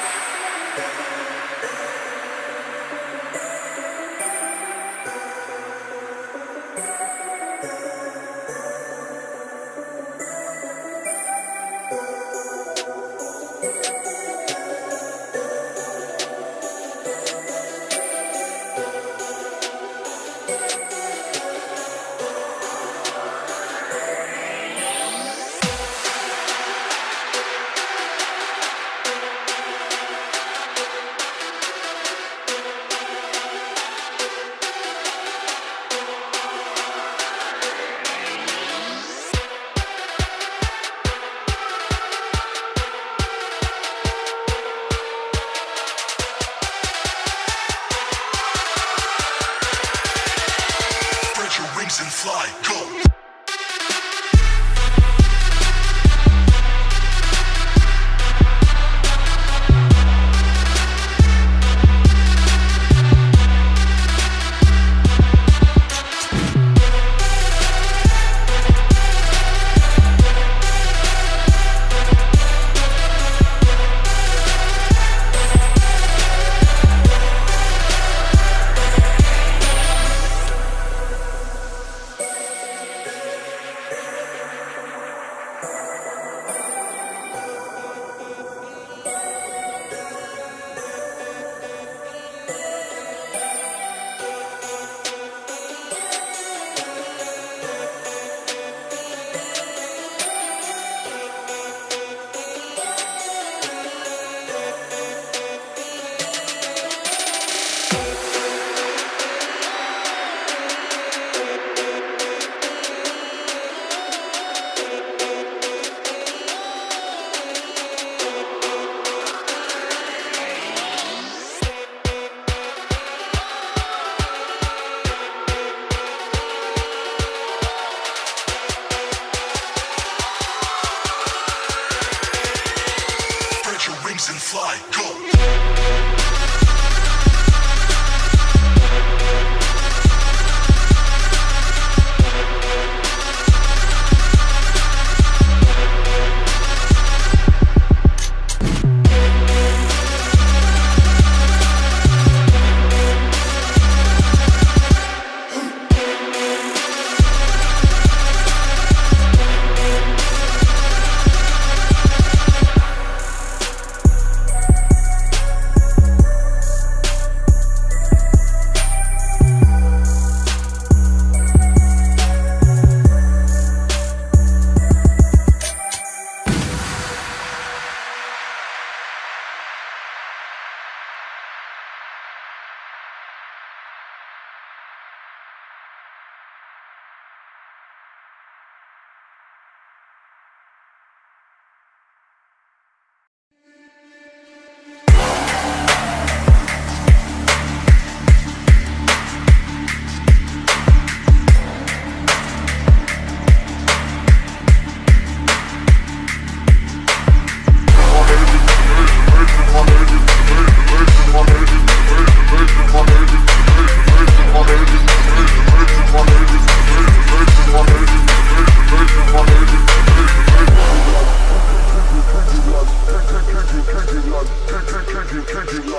Spread fly, go. Fly, go.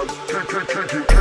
Kick it, kick it, kick.